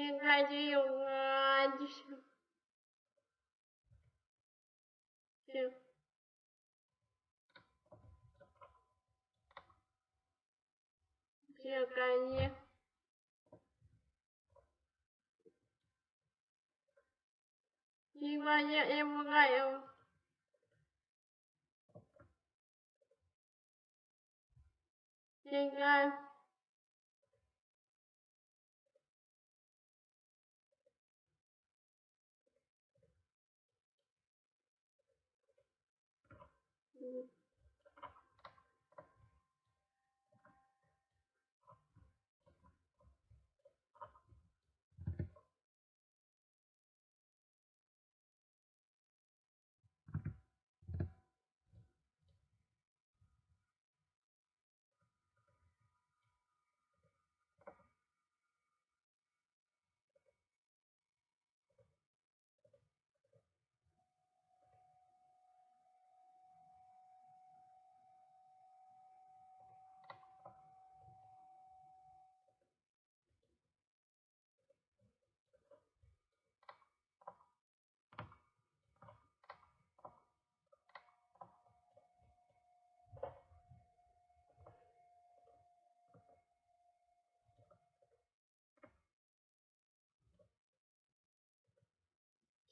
не ходил на Одиссею. Все конец. Сегодня я играю. Играю. Mm-hmm.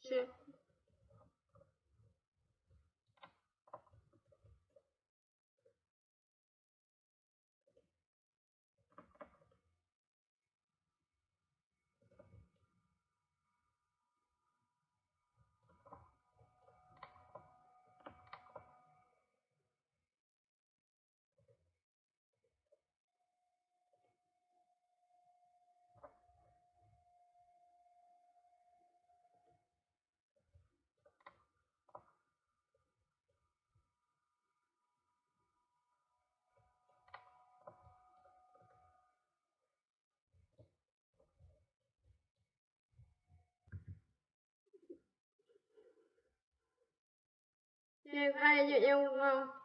все em ai yêu không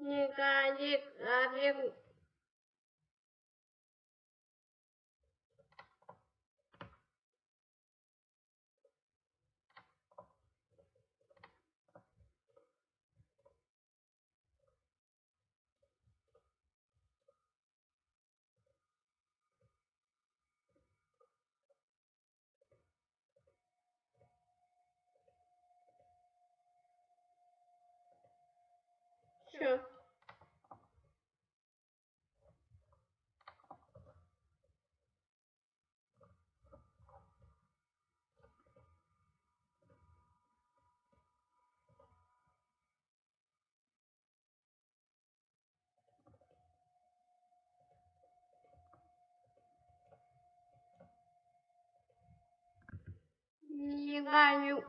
你赶紧赶紧。Ganiu.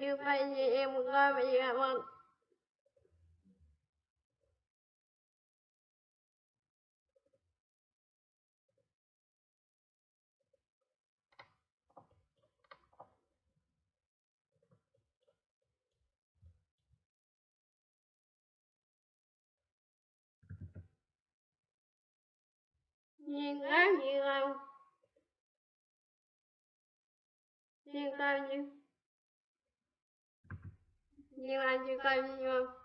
Như vậy thì em ra về cảm ơn. Nhiên quá nhiên lâu nhiên cao duyên nhiên lai nhiên cao duyên lâu